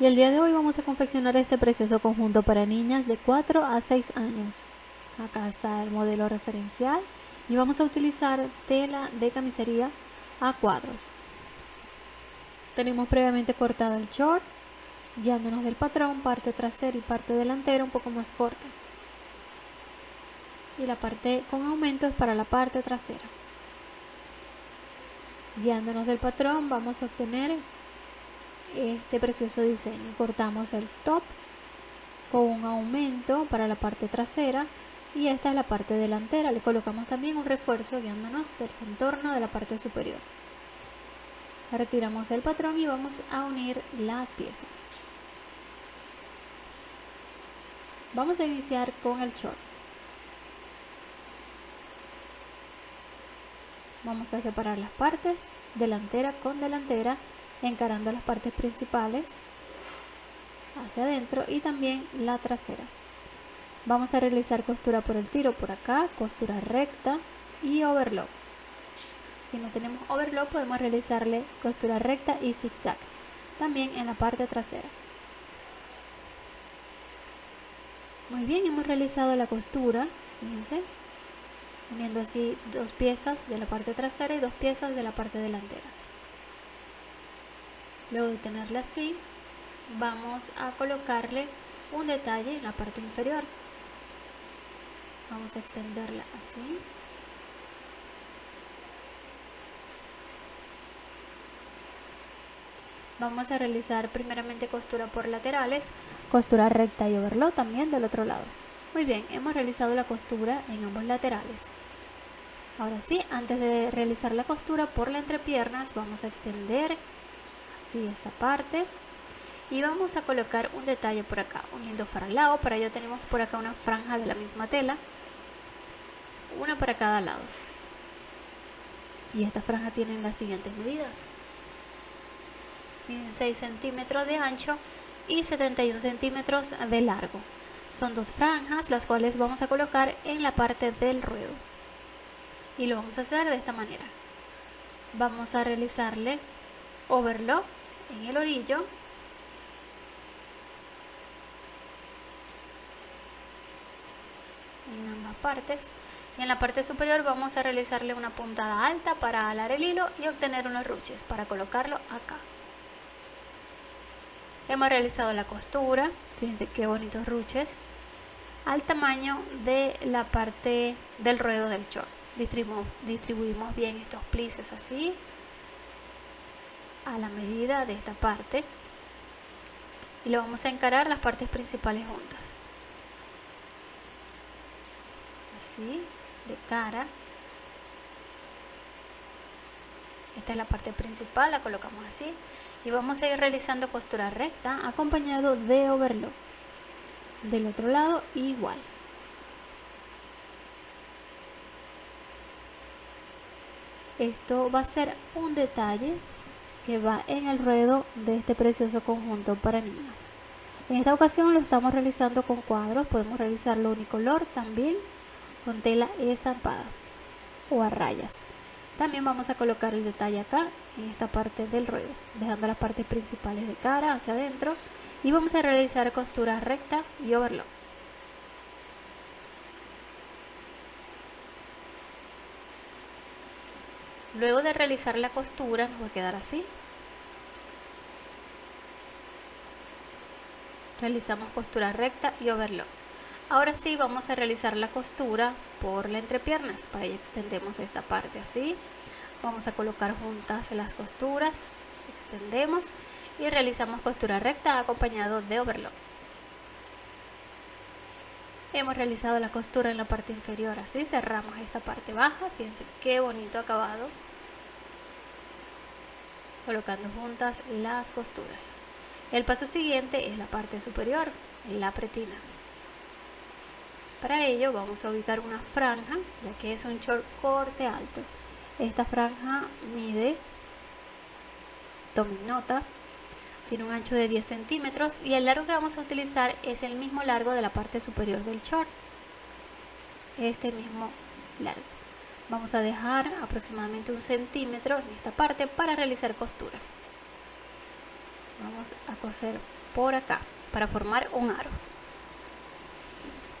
Y el día de hoy vamos a confeccionar este precioso conjunto para niñas de 4 a 6 años. Acá está el modelo referencial y vamos a utilizar tela de camisería a cuadros. Tenemos previamente cortado el short, guiándonos del patrón, parte trasera y parte delantera un poco más corta. Y la parte con aumento es para la parte trasera. Guiándonos del patrón vamos a obtener este precioso diseño. Cortamos el top con un aumento para la parte trasera y esta es la parte delantera. Le colocamos también un refuerzo guiándonos del contorno de la parte superior. Retiramos el patrón y vamos a unir las piezas. Vamos a iniciar con el short. Vamos a separar las partes delantera con delantera encarando las partes principales hacia adentro y también la trasera. Vamos a realizar costura por el tiro por acá, costura recta y overlock. Si no tenemos overlock podemos realizarle costura recta y zigzag, también en la parte trasera. Muy bien, hemos realizado la costura, fíjense, uniendo así dos piezas de la parte trasera y dos piezas de la parte delantera. Luego de tenerla así, vamos a colocarle un detalle en la parte inferior. Vamos a extenderla así. Vamos a realizar primeramente costura por laterales, costura recta y overlock también del otro lado. Muy bien, hemos realizado la costura en ambos laterales. Ahora sí, antes de realizar la costura por la entrepiernas, vamos a extender así esta parte. Y vamos a colocar un detalle por acá uniendo para el lado. Para ello tenemos por acá una franja de la misma tela. Una para cada lado. Y esta franja tiene las siguientes medidas. 6 centímetros de ancho y 71 centímetros de largo. Son dos franjas las cuales vamos a colocar en la parte del ruedo. Y lo vamos a hacer de esta manera. Vamos a realizarle overlock en el orillo. En ambas partes. Y en la parte superior vamos a realizarle una puntada alta para alar el hilo y obtener unos ruches para colocarlo acá. Hemos realizado la costura. Fíjense qué bonitos ruches. Al tamaño de la parte del ruedo del short distribuimos, bien estos plices así a la medida de esta parte y le vamos a encarar las partes principales juntas. Así de cara. Esta es la parte principal la colocamos así. Y vamos a ir realizando costura recta acompañado de overlock. Del otro lado igual. Esto va a ser un detalle que va en el ruedo de este precioso conjunto para niñas. En esta ocasión lo estamos realizando con cuadros, podemos realizarlo unicolor también con tela estampada o a rayas. También vamos a colocar el detalle acá en esta parte del ruedo, dejando las partes principales de cara hacia adentro y vamos a realizar costura recta y overlock. Luego de realizar la costura nos va a quedar así. Realizamos costura recta y overlock. Ahora sí vamos a realizar la costura por la entrepiernas. Para ello extendemos esta parte así. Vamos a colocar juntas las costuras. Extendemos y realizamos costura recta acompañado de overlock. Hemos realizado la costura en la parte inferior, así cerramos esta parte baja, fíjense qué bonito acabado. Colocando juntas las costuras. El paso siguiente es la parte superior, la pretina. Para ello vamos a ubicar una franja, ya que es un short corte alto. Esta franja mide, tomen nota, tiene un ancho de 10 centímetros y el largo que vamos a utilizar es el mismo largo de la parte superior del short. Este mismo largo. Vamos a dejar aproximadamente un centímetro en esta parte para realizar costura. Vamos a coser por acá para formar un aro.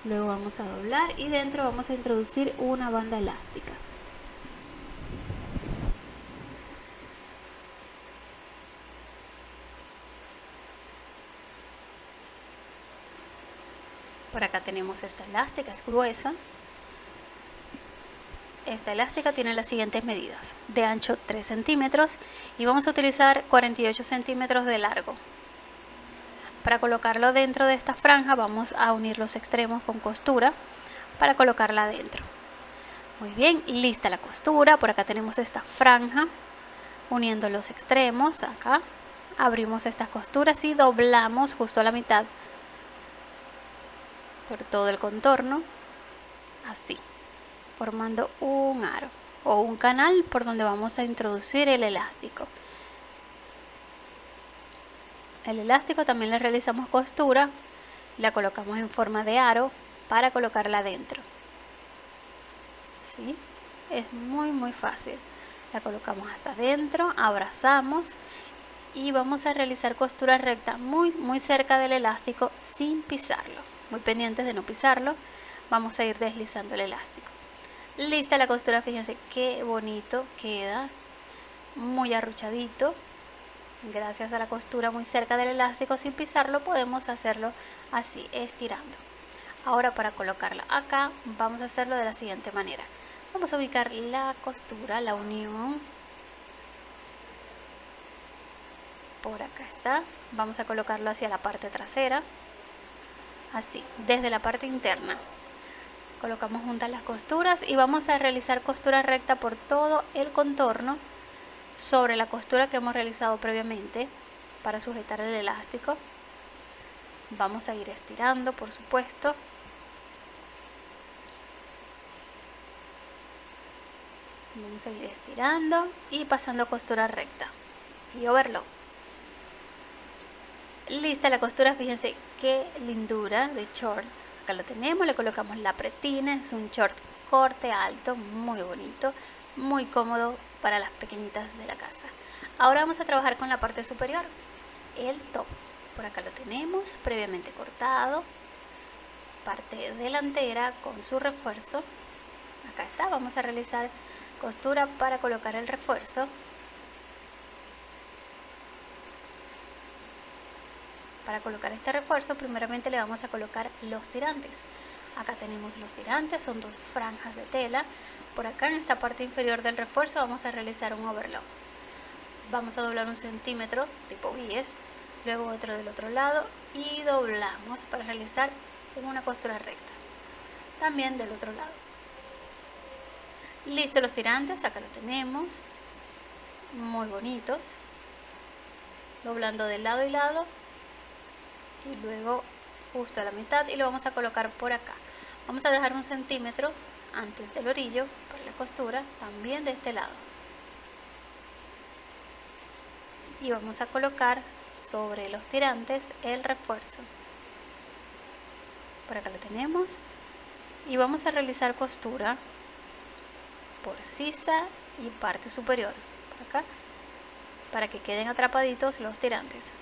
Luego vamos a doblar y dentro vamos a introducir una banda elástica por tenemos esta elástica, es gruesa esta elástica tiene las siguientes medidas de ancho 3 centímetros y vamos a utilizar 48 centímetros de largo para colocarlo dentro de esta franja vamos a unir los extremos con costura para colocarla dentro. Muy bien, lista la costura. Por acá tenemos esta franja uniendo los extremos. Acá abrimos estas costuras y doblamos justo a la mitad por todo el contorno. Así, formando un aro o un canal por donde vamos a introducir el elástico. El elástico también le realizamos costura, la colocamos en forma de aro para colocarla dentro. ¿Sí? Es muy muy fácil. La colocamos hasta adentro, abrazamos y vamos a realizar costura recta muy muy cerca del elástico sin pisarlo. Muy pendientes de no pisarlo, vamos a ir deslizando el elástico. Lista la costura, fíjense qué bonito queda, muy arruchadito. Gracias a la costura muy cerca del elástico sin pisarlo podemos hacerlo así estirando. Ahora para colocarla acá vamos a hacerlo de la siguiente manera. Vamos a ubicar la costura la unión. Por acá está. Vamos a colocarlo hacia la parte trasera así desde la parte interna. Colocamos juntas las costuras y vamos a realizar costura recta por todo el contorno sobre la costura que hemos realizado previamente para sujetar el elástico. Vamos a ir estirando por supuesto. Vamos a ir estirando y pasando costura recta y overlock lista la costura fíjense qué lindura de short acá lo tenemos le colocamos la pretina es un short corte alto muy bonito muy cómodo para las pequeñitas de la casa. Ahora vamos a trabajar con la parte superior, el top. Por acá lo tenemos previamente cortado, parte delantera con su refuerzo. Acá está, vamos a realizar costura para colocar el refuerzo. Para colocar este refuerzo primeramente le vamos a colocar los tirantes. Acá tenemos los tirantes, son dos franjas de tela. Por acá en esta parte inferior del refuerzo vamos a realizar un overlock. Vamos a doblar un centímetro tipo bies luego otro del otro lado y doblamos para realizar una costura recta también del otro lado. Listo los tirantes acá los tenemos muy bonitos doblando de lado y lado y luego justo a la mitad y lo vamos a colocar por acá. Vamos a dejar un centímetro antes del orillo para la costura también de este lado. Y vamos a colocar sobre los tirantes el refuerzo. Por acá lo tenemos. Y vamos a realizar costura por sisa y parte superior acá para que queden atrapaditos los tirantes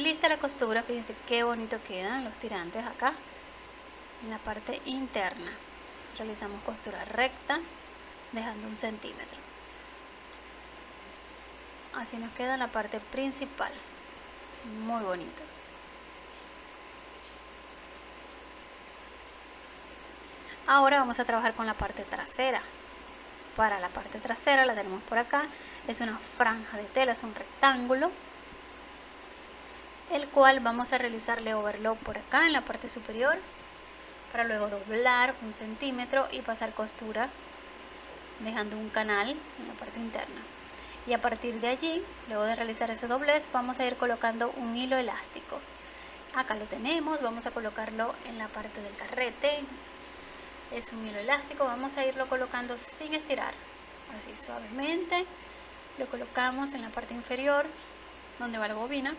Lista la costura, fíjense qué bonito quedan los tirantes acá en la parte interna. Realizamos costura recta dejando un centímetro. Así nos queda la parte principal. Muy bonito. Ahora vamos a trabajar con la parte trasera. Para la parte trasera la tenemos por acá. Es una franja de tela, es un rectángulo el cual vamos a realizarle overlock por acá en la parte superior para luego doblar un centímetro y pasar costura dejando un canal en la parte interna. Y a partir de allí luego de realizar ese doblez vamos a ir colocando un hilo elástico. Acá lo tenemos vamos a colocarlo en la parte del carrete. Es un hilo elástico vamos a irlo colocando sin estirar así suavemente. Lo colocamos en la parte inferior donde va la bobina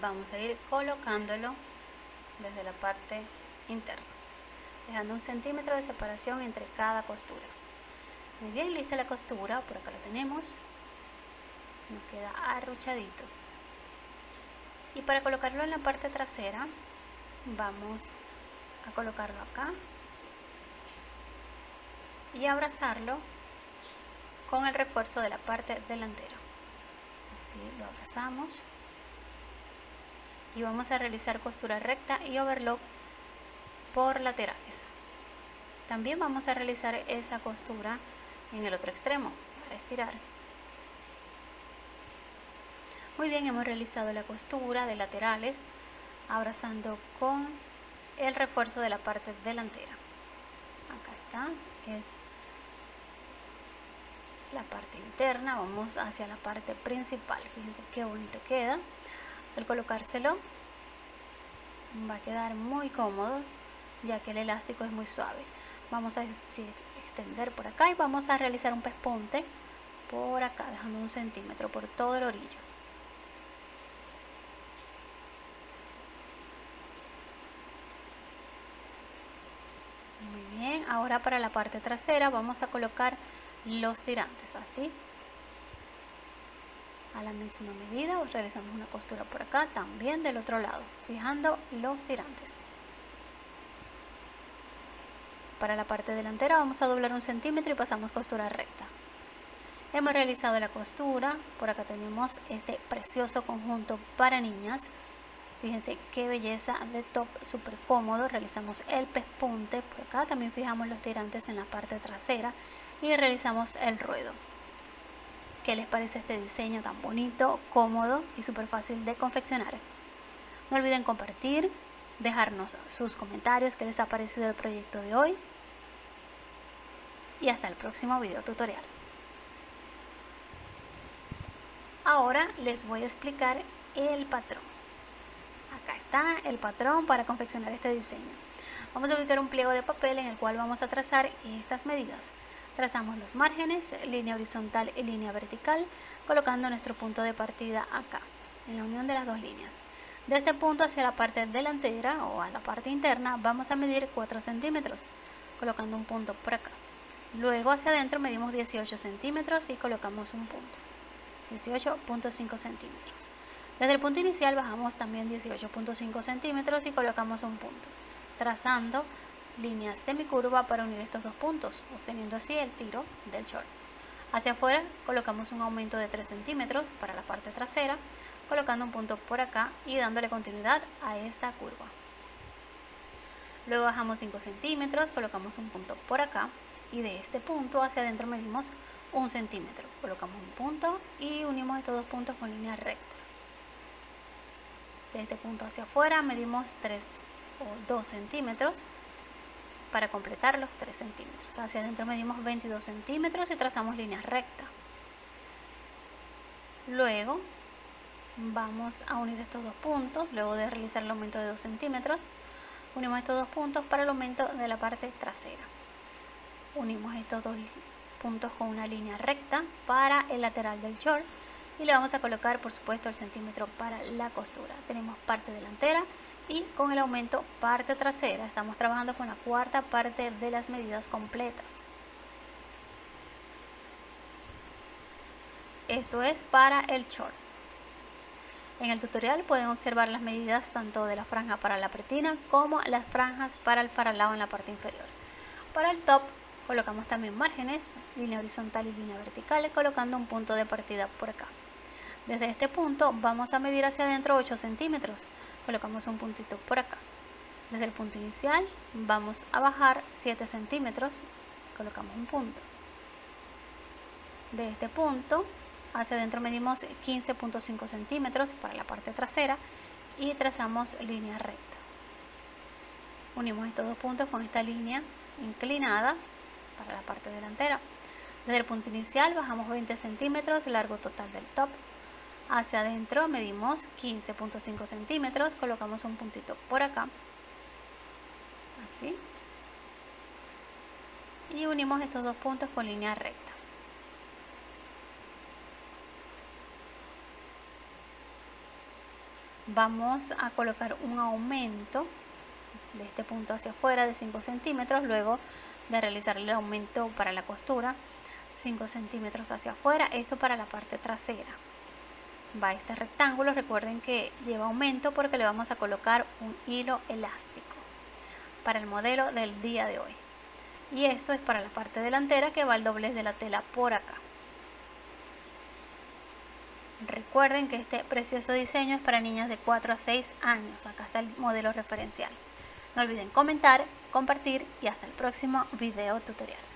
vamos a ir colocándolo desde la parte interna dejando un centímetro de separación entre cada costura. Muy bien, lista la costura, por acá lo tenemos. Nos queda arruchadito. Y para colocarlo en la parte trasera, vamos a colocarlo acá y abrazarlo con el refuerzo de la parte delantera. Así lo abrazamos y vamos a realizar costura recta y overlock por laterales. También vamos a realizar esa costura en el otro extremo para estirar. Muy bien, hemos realizado la costura de laterales abrazando con el refuerzo de la parte delantera. Acá está, es la parte interna, vamos hacia la parte principal. Fíjense qué bonito queda. Al colocárselo va a quedar muy cómodo ya que el elástico es muy suave. Vamos a extender por acá y vamos a realizar un pespunte por acá, dejando un centímetro por todo el orillo. Muy bien, ahora para la parte trasera vamos a colocar los tirantes así a la misma medida realizamos una costura por acá también del otro lado fijando los tirantes. Para la parte delantera vamos a doblar un centímetro y pasamos costura recta. Hemos realizado la costura por acá tenemos este precioso conjunto para niñas. Fíjense qué belleza de top súper cómodo. Realizamos el pespunte por acá también fijamos los tirantes en la parte trasera y realizamos el ruedo. ¿Qué les parece este diseño tan bonito, cómodo y súper fácil de confeccionar? No olviden compartir, dejarnos sus comentarios que les ha parecido el proyecto de hoy y hasta el próximo video tutorial. Ahora les voy a explicar el patrón. Acá está el patrón para confeccionar este diseño. Vamos a ubicar un pliego de papel en el cual vamos a trazar estas medidas. Trazamos los márgenes, línea horizontal y línea vertical, colocando nuestro punto de partida acá, en la unión de las dos líneas. De este punto hacia la parte delantera o a la parte interna vamos a medir 4 centímetros, colocando un punto por acá. Luego hacia adentro medimos 18 centímetros y colocamos un punto, 18.5 centímetros. Desde el punto inicial bajamos también 18.5 centímetros y colocamos un punto, trazando línea semicurva para unir estos dos puntos, obteniendo así el tiro del short. Hacia afuera colocamos un aumento de 3 centímetros para la parte trasera, colocando un punto por acá y dándole continuidad a esta curva. Luego bajamos 5 centímetros, colocamos un punto por acá y de este punto hacia adentro medimos un centímetro. Colocamos un punto y unimos estos dos puntos con línea recta. De este punto hacia afuera medimos 3 o 2 centímetros para completar los 3 centímetros. Hacia adentro medimos 22 centímetros y trazamos líneas rectas. Luego vamos a unir estos dos puntos, luego de realizar el aumento de 2 centímetros, unimos estos dos puntos para el aumento de la parte trasera. Unimos estos dos puntos con una línea recta para el lateral del short y le vamos a colocar por supuesto el centímetro para la costura. Tenemos parte delantera y con el aumento parte trasera. Estamos trabajando con la cuarta parte de las medidas completas. Esto es para el short. En el tutorial pueden observar las medidas tanto de la franja para la pretina como las franjas para el faralado en la parte inferior. Para el top colocamos también márgenes línea horizontal y línea vertical colocando un punto de partida por acá. Desde este punto vamos a medir hacia adentro 8 centímetros. Colocamos un puntito por acá. Desde el punto inicial vamos a bajar 7 centímetros. Colocamos un punto. De este punto hacia adentro medimos 15.5 centímetros para la parte trasera y trazamos línea recta. Unimos estos dos puntos con esta línea inclinada para la parte delantera. Desde el punto inicial bajamos 20 centímetros, largo total del top, hacia adentro medimos 15.5 centímetros colocamos un puntito por acá así y unimos estos dos puntos con línea recta. Vamos a colocar un aumento de este punto hacia afuera de 5 centímetros luego de realizar el aumento para la costura 5 centímetros hacia afuera esto para la parte trasera va este rectángulo. Recuerden que lleva aumento porque le vamos a colocar un hilo elástico para el modelo del día de hoy. Y esto es para la parte delantera que va el doblez de la tela por acá. Recuerden que este precioso diseño es para niñas de 4 a 6 años. Acá está el modelo referencial. No olviden comentar compartir y hasta el próximo video tutorial